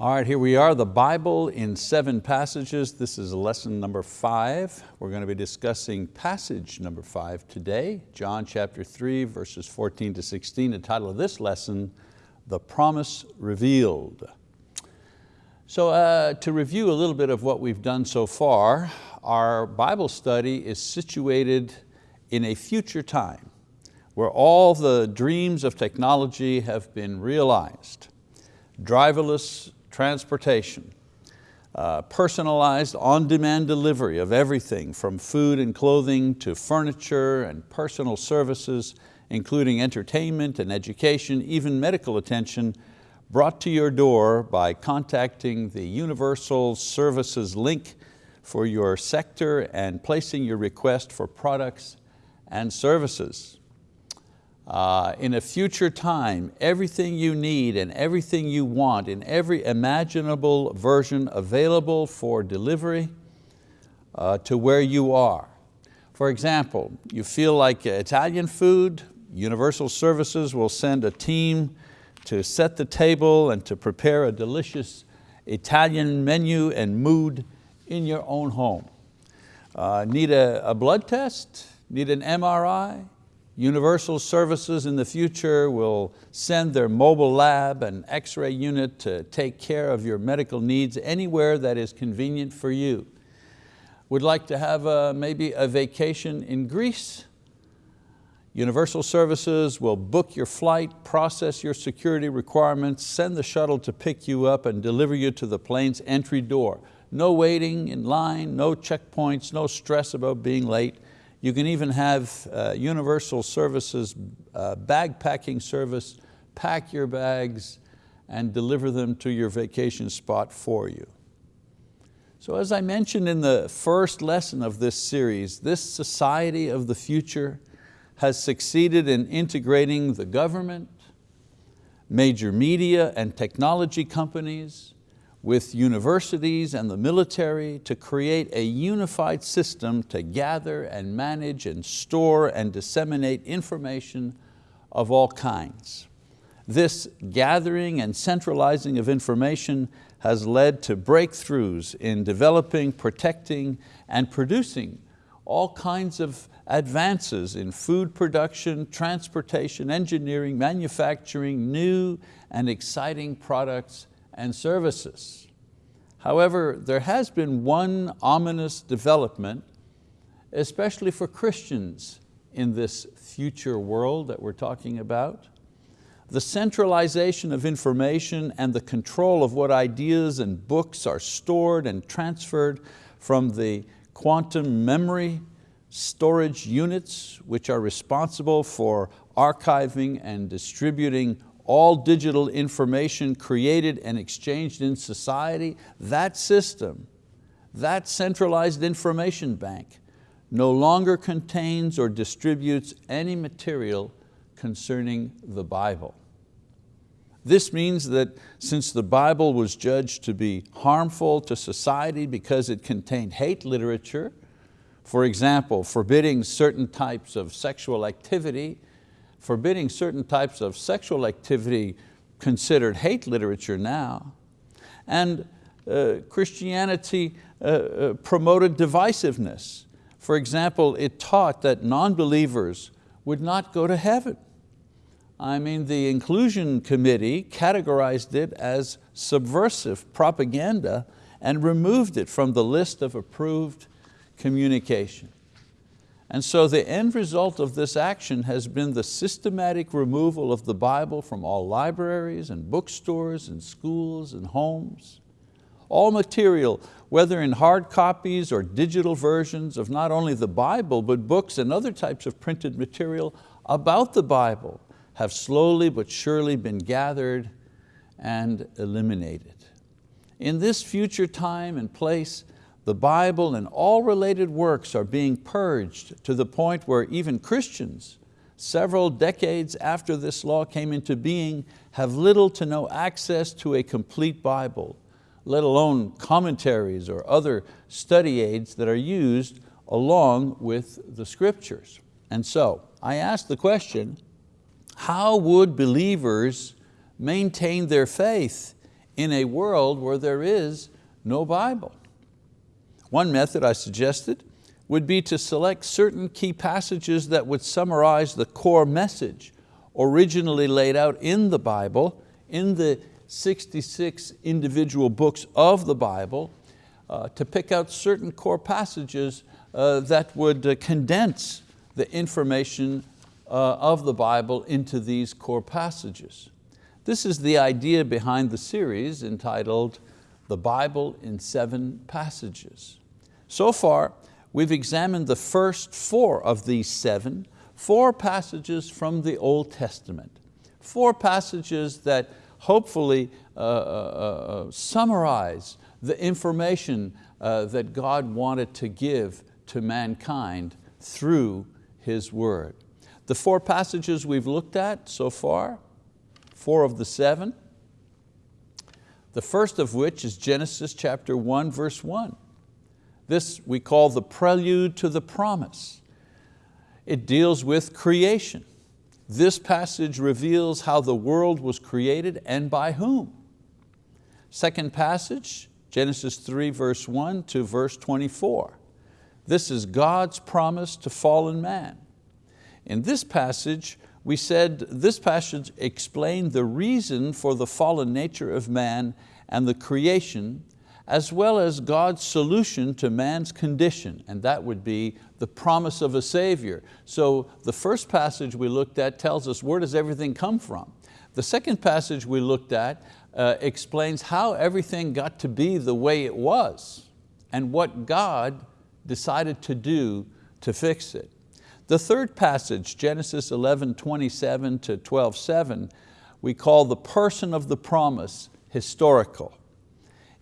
All right, here we are, the Bible in seven passages. This is lesson number five. We're going to be discussing passage number five today, John chapter three, verses 14 to 16. The title of this lesson, The Promise Revealed. So uh, to review a little bit of what we've done so far, our Bible study is situated in a future time where all the dreams of technology have been realized. Driverless transportation, uh, personalized on-demand delivery of everything from food and clothing to furniture and personal services, including entertainment and education, even medical attention, brought to your door by contacting the Universal Services link for your sector and placing your request for products and services. Uh, in a future time, everything you need and everything you want in every imaginable version available for delivery uh, to where you are. For example, you feel like Italian food, Universal Services will send a team to set the table and to prepare a delicious Italian menu and mood in your own home. Uh, need a, a blood test? Need an MRI? Universal Services in the future will send their mobile lab and x-ray unit to take care of your medical needs anywhere that is convenient for you. Would like to have a, maybe a vacation in Greece? Universal Services will book your flight, process your security requirements, send the shuttle to pick you up and deliver you to the plane's entry door. No waiting in line, no checkpoints, no stress about being late. You can even have uh, Universal Services uh, bag packing service, pack your bags and deliver them to your vacation spot for you. So as I mentioned in the first lesson of this series, this society of the future has succeeded in integrating the government, major media and technology companies, with universities and the military to create a unified system to gather and manage and store and disseminate information of all kinds. This gathering and centralizing of information has led to breakthroughs in developing, protecting, and producing all kinds of advances in food production, transportation, engineering, manufacturing, new and exciting products and services. However, there has been one ominous development, especially for Christians in this future world that we're talking about. The centralization of information and the control of what ideas and books are stored and transferred from the quantum memory storage units, which are responsible for archiving and distributing all digital information created and exchanged in society, that system, that centralized information bank no longer contains or distributes any material concerning the Bible. This means that since the Bible was judged to be harmful to society because it contained hate literature, for example, forbidding certain types of sexual activity forbidding certain types of sexual activity considered hate literature now. And uh, Christianity uh, uh, promoted divisiveness. For example, it taught that non-believers would not go to heaven. I mean, the inclusion committee categorized it as subversive propaganda and removed it from the list of approved communication. And so the end result of this action has been the systematic removal of the Bible from all libraries and bookstores and schools and homes. All material, whether in hard copies or digital versions of not only the Bible, but books and other types of printed material about the Bible have slowly but surely been gathered and eliminated. In this future time and place, the Bible and all related works are being purged to the point where even Christians, several decades after this law came into being, have little to no access to a complete Bible, let alone commentaries or other study aids that are used along with the scriptures. And so I ask the question, how would believers maintain their faith in a world where there is no Bible. One method I suggested would be to select certain key passages that would summarize the core message originally laid out in the Bible, in the 66 individual books of the Bible, uh, to pick out certain core passages uh, that would uh, condense the information uh, of the Bible into these core passages. This is the idea behind the series entitled The Bible in Seven Passages. So far, we've examined the first four of these seven, four passages from the Old Testament. Four passages that hopefully uh, uh, uh, summarize the information uh, that God wanted to give to mankind through His word. The four passages we've looked at so far, four of the seven, the first of which is Genesis chapter 1 verse 1. This we call the prelude to the promise. It deals with creation. This passage reveals how the world was created and by whom. Second passage, Genesis 3 verse 1 to verse 24. This is God's promise to fallen man. In this passage, we said this passage explained the reason for the fallen nature of man and the creation, as well as God's solution to man's condition, and that would be the promise of a Savior. So the first passage we looked at tells us where does everything come from. The second passage we looked at uh, explains how everything got to be the way it was and what God decided to do to fix it. The third passage, Genesis 11, 27 to 12, 7, we call the person of the promise historical.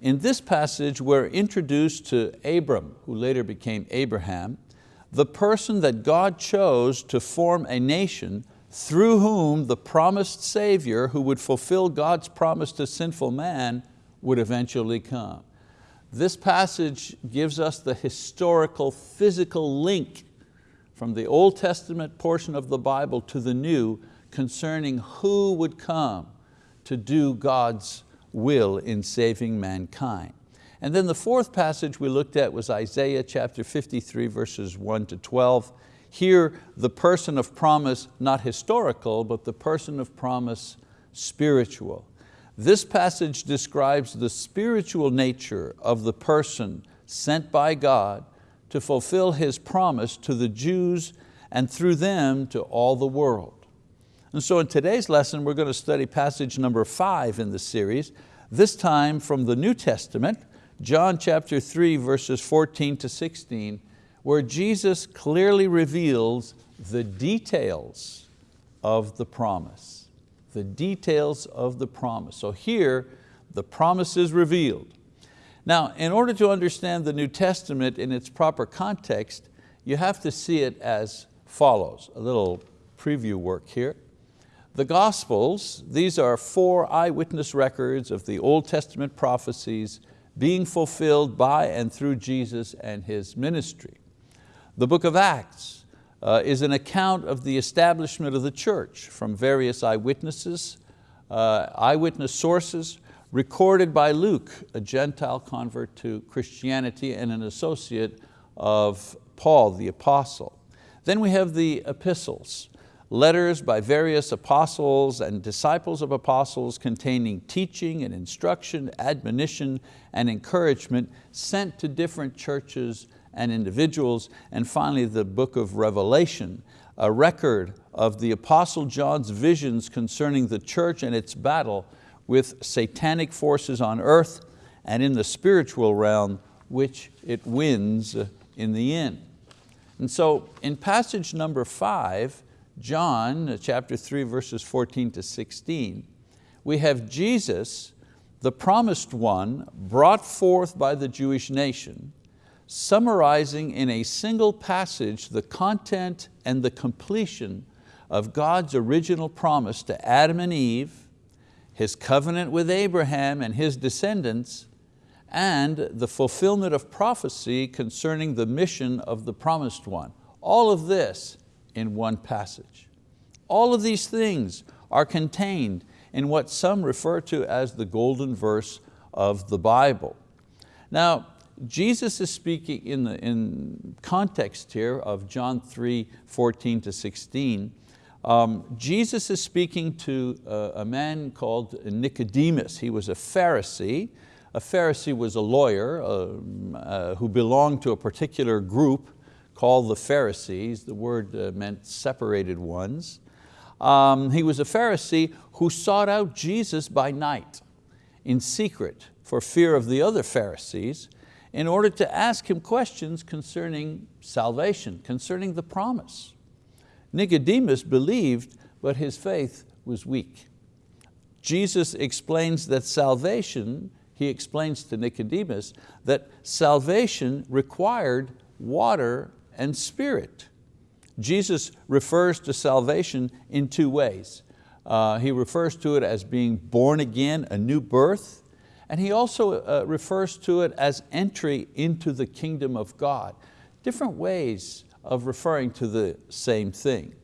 In this passage, we're introduced to Abram, who later became Abraham, the person that God chose to form a nation through whom the promised Savior who would fulfill God's promise to sinful man would eventually come. This passage gives us the historical, physical link from the Old Testament portion of the Bible to the New concerning who would come to do God's will in saving mankind. And then the fourth passage we looked at was Isaiah chapter 53 verses 1 to 12. Here the person of promise, not historical, but the person of promise spiritual. This passage describes the spiritual nature of the person sent by God to fulfill His promise to the Jews and through them to all the world. And so in today's lesson, we're going to study passage number five in the series, this time from the New Testament, John chapter 3, verses 14 to 16, where Jesus clearly reveals the details of the promise. The details of the promise. So here, the promise is revealed. Now, in order to understand the New Testament in its proper context, you have to see it as follows. A little preview work here. The Gospels, these are four eyewitness records of the Old Testament prophecies being fulfilled by and through Jesus and His ministry. The book of Acts uh, is an account of the establishment of the church from various eyewitnesses, uh, eyewitness sources, recorded by Luke, a Gentile convert to Christianity and an associate of Paul the apostle. Then we have the epistles, letters by various apostles and disciples of apostles containing teaching and instruction, admonition and encouragement sent to different churches and individuals. And finally the book of Revelation, a record of the apostle John's visions concerning the church and its battle with satanic forces on earth and in the spiritual realm, which it wins in the end. And so in passage number five, John uh, chapter three, verses 14 to 16, we have Jesus, the promised one, brought forth by the Jewish nation, summarizing in a single passage the content and the completion of God's original promise to Adam and Eve his covenant with Abraham and his descendants, and the fulfillment of prophecy concerning the mission of the promised one. All of this in one passage. All of these things are contained in what some refer to as the golden verse of the Bible. Now, Jesus is speaking in the in context here of John 3, 14 to 16. Um, Jesus is speaking to a, a man called Nicodemus. He was a Pharisee. A Pharisee was a lawyer uh, uh, who belonged to a particular group called the Pharisees. The word uh, meant separated ones. Um, he was a Pharisee who sought out Jesus by night in secret for fear of the other Pharisees in order to ask him questions concerning salvation, concerning the promise. Nicodemus believed, but his faith was weak. Jesus explains that salvation, he explains to Nicodemus, that salvation required water and spirit. Jesus refers to salvation in two ways. Uh, he refers to it as being born again, a new birth, and he also uh, refers to it as entry into the kingdom of God. Different ways of referring to the same thing.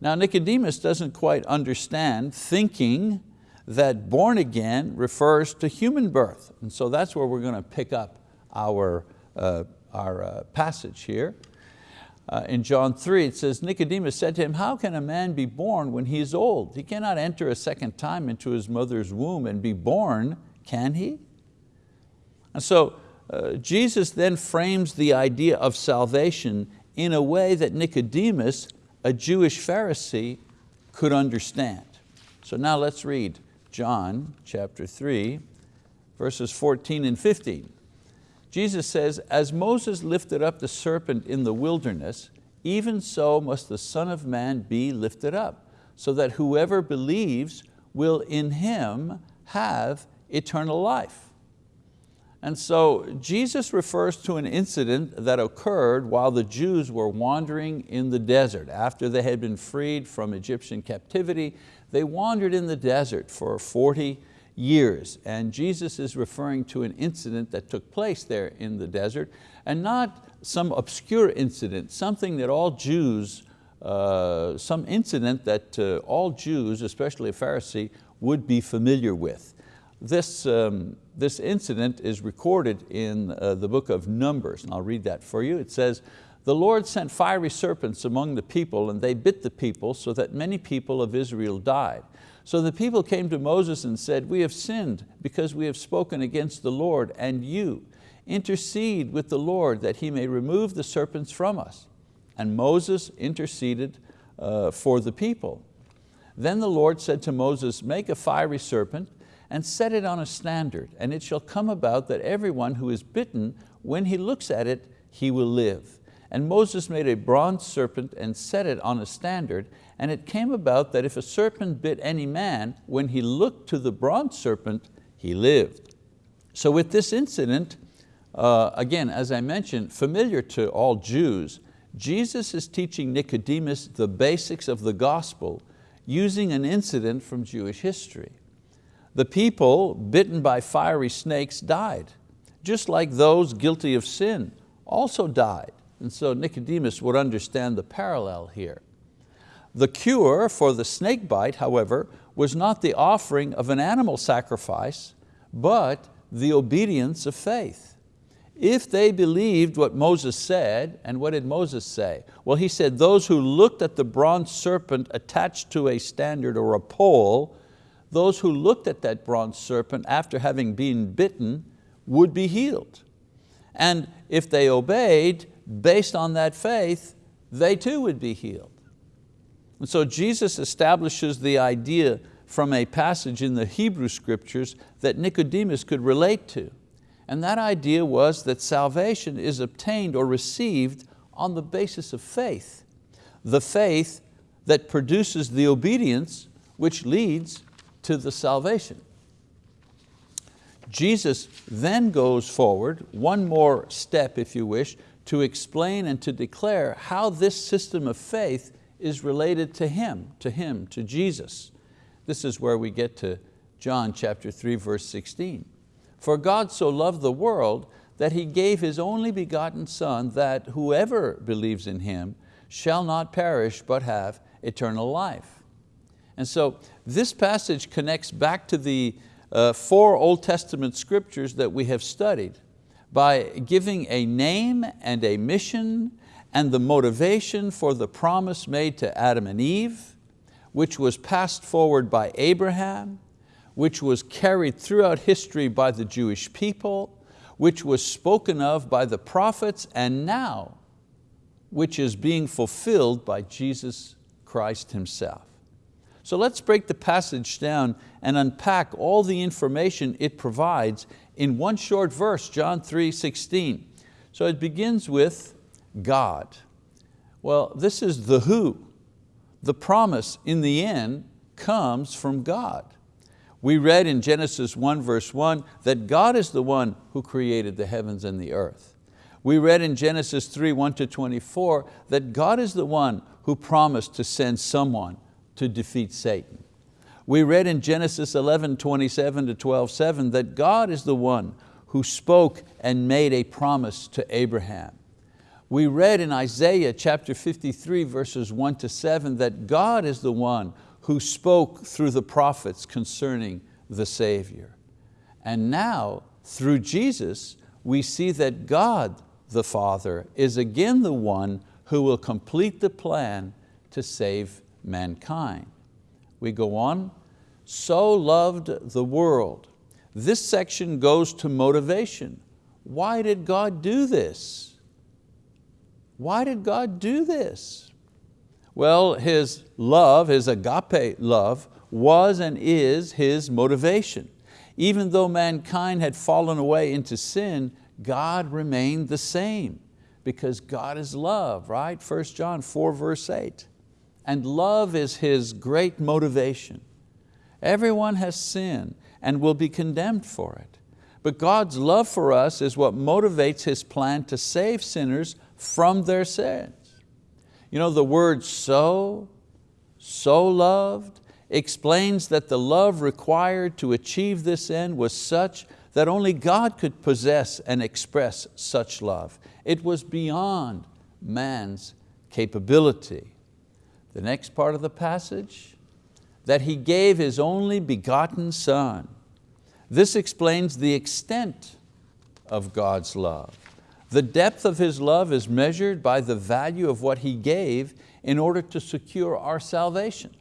Now Nicodemus doesn't quite understand, thinking that born again refers to human birth. And so that's where we're going to pick up our, uh, our uh, passage here. Uh, in John 3, it says, Nicodemus said to him, how can a man be born when he is old? He cannot enter a second time into his mother's womb and be born, can he? And so uh, Jesus then frames the idea of salvation in a way that Nicodemus, a Jewish Pharisee, could understand. So now let's read John chapter 3, verses 14 and 15. Jesus says, as Moses lifted up the serpent in the wilderness, even so must the Son of Man be lifted up, so that whoever believes will in Him have eternal life. And so Jesus refers to an incident that occurred while the Jews were wandering in the desert. After they had been freed from Egyptian captivity, they wandered in the desert for 40 years. And Jesus is referring to an incident that took place there in the desert and not some obscure incident, something that all Jews, uh, some incident that uh, all Jews, especially a Pharisee, would be familiar with. This, um, this incident is recorded in uh, the book of Numbers, and I'll read that for you. It says, the Lord sent fiery serpents among the people and they bit the people so that many people of Israel died. So the people came to Moses and said, we have sinned because we have spoken against the Lord and you. Intercede with the Lord that he may remove the serpents from us. And Moses interceded uh, for the people. Then the Lord said to Moses, make a fiery serpent and set it on a standard, and it shall come about that everyone who is bitten, when he looks at it, he will live. And Moses made a bronze serpent and set it on a standard, and it came about that if a serpent bit any man, when he looked to the bronze serpent, he lived. So with this incident, uh, again, as I mentioned, familiar to all Jews, Jesus is teaching Nicodemus the basics of the gospel using an incident from Jewish history. The people bitten by fiery snakes died, just like those guilty of sin also died. And so Nicodemus would understand the parallel here. The cure for the snake bite, however, was not the offering of an animal sacrifice, but the obedience of faith. If they believed what Moses said, and what did Moses say? Well, he said, those who looked at the bronze serpent attached to a standard or a pole, those who looked at that bronze serpent after having been bitten would be healed. And if they obeyed, based on that faith, they too would be healed. And so Jesus establishes the idea from a passage in the Hebrew scriptures that Nicodemus could relate to. And that idea was that salvation is obtained or received on the basis of faith. The faith that produces the obedience which leads to the salvation. Jesus then goes forward, one more step if you wish, to explain and to declare how this system of faith is related to Him, to Him, to Jesus. This is where we get to John chapter 3, verse 16. For God so loved the world that He gave His only begotten Son that whoever believes in Him shall not perish but have eternal life. And so this passage connects back to the uh, four Old Testament scriptures that we have studied by giving a name and a mission and the motivation for the promise made to Adam and Eve, which was passed forward by Abraham, which was carried throughout history by the Jewish people, which was spoken of by the prophets, and now, which is being fulfilled by Jesus Christ Himself. So let's break the passage down and unpack all the information it provides in one short verse, John 3, 16. So it begins with God. Well, this is the who. The promise in the end comes from God. We read in Genesis 1 verse 1 that God is the one who created the heavens and the earth. We read in Genesis 3, 1 to 24 that God is the one who promised to send someone to defeat Satan. We read in Genesis 11, 27 to 12, 7 that God is the one who spoke and made a promise to Abraham. We read in Isaiah chapter 53 verses 1 to 7 that God is the one who spoke through the prophets concerning the Savior. And now, through Jesus, we see that God the Father is again the one who will complete the plan to save mankind. We go on, so loved the world. This section goes to motivation. Why did God do this? Why did God do this? Well, His love, His agape love, was and is His motivation. Even though mankind had fallen away into sin, God remained the same because God is love, right? 1 John 4 verse 8 and love is his great motivation. Everyone has sinned and will be condemned for it. But God's love for us is what motivates His plan to save sinners from their sins. You know, the word so, so loved, explains that the love required to achieve this end was such that only God could possess and express such love. It was beyond man's capability. The next part of the passage, that He gave His only begotten Son. This explains the extent of God's love. The depth of His love is measured by the value of what He gave in order to secure our salvation.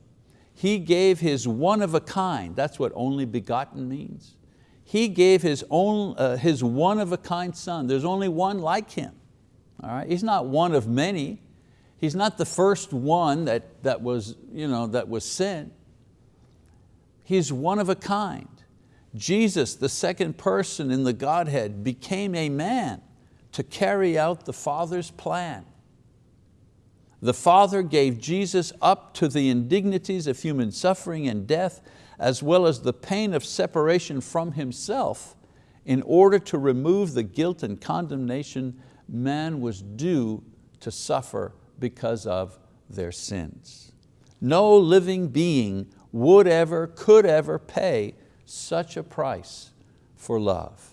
He gave His one of a kind, that's what only begotten means. He gave His, own, uh, his one of a kind Son. There's only one like Him. All right? He's not one of many. He's not the first one that, that, was, you know, that was sent. He's one of a kind. Jesus, the second person in the Godhead, became a man to carry out the Father's plan. The Father gave Jesus up to the indignities of human suffering and death, as well as the pain of separation from Himself in order to remove the guilt and condemnation man was due to suffer because of their sins. No living being would ever, could ever pay such a price for love.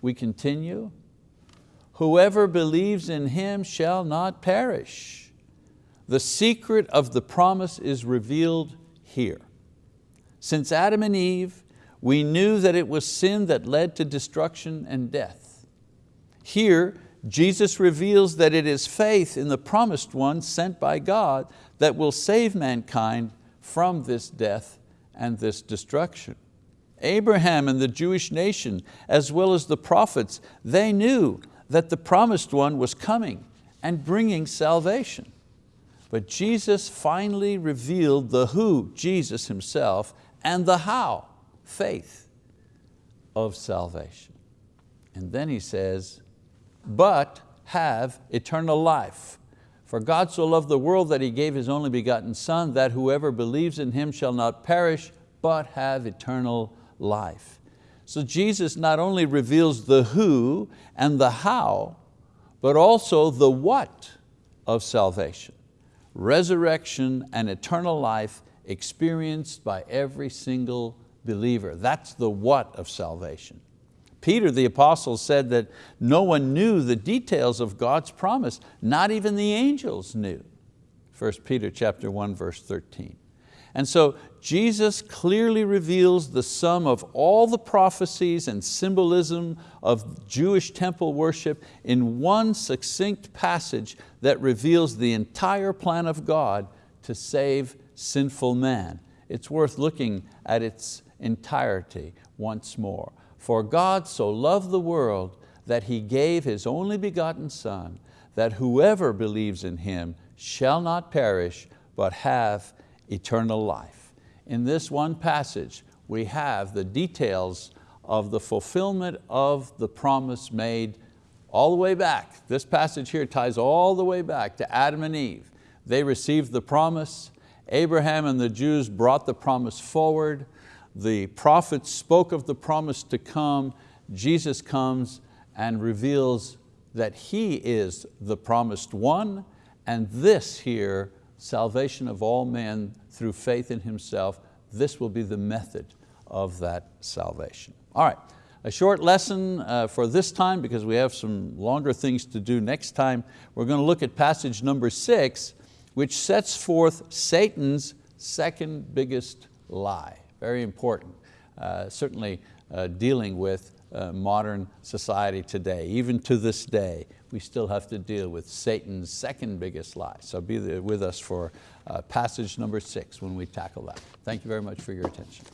We continue, whoever believes in Him shall not perish. The secret of the promise is revealed here. Since Adam and Eve, we knew that it was sin that led to destruction and death. Here, Jesus reveals that it is faith in the promised one sent by God that will save mankind from this death and this destruction. Abraham and the Jewish nation, as well as the prophets, they knew that the promised one was coming and bringing salvation. But Jesus finally revealed the who, Jesus himself, and the how, faith of salvation. And then he says, but have eternal life. For God so loved the world that He gave His only begotten Son, that whoever believes in Him shall not perish, but have eternal life. So Jesus not only reveals the who and the how, but also the what of salvation. Resurrection and eternal life experienced by every single believer. That's the what of salvation. Peter the apostle said that no one knew the details of God's promise, not even the angels knew. 1 Peter chapter 1 verse 13. And so Jesus clearly reveals the sum of all the prophecies and symbolism of Jewish temple worship in one succinct passage that reveals the entire plan of God to save sinful man. It's worth looking at its entirety once more. For God so loved the world that He gave His only begotten Son, that whoever believes in Him shall not perish, but have eternal life. In this one passage, we have the details of the fulfillment of the promise made all the way back. This passage here ties all the way back to Adam and Eve. They received the promise, Abraham and the Jews brought the promise forward, the prophets spoke of the promise to come, Jesus comes and reveals that He is the promised one, and this here, salvation of all men through faith in Himself, this will be the method of that salvation. All right, a short lesson uh, for this time because we have some longer things to do next time. We're going to look at passage number six, which sets forth Satan's second biggest lie. Very important, uh, certainly uh, dealing with uh, modern society today. Even to this day, we still have to deal with Satan's second biggest lie. So be with us for uh, passage number six when we tackle that. Thank you very much for your attention.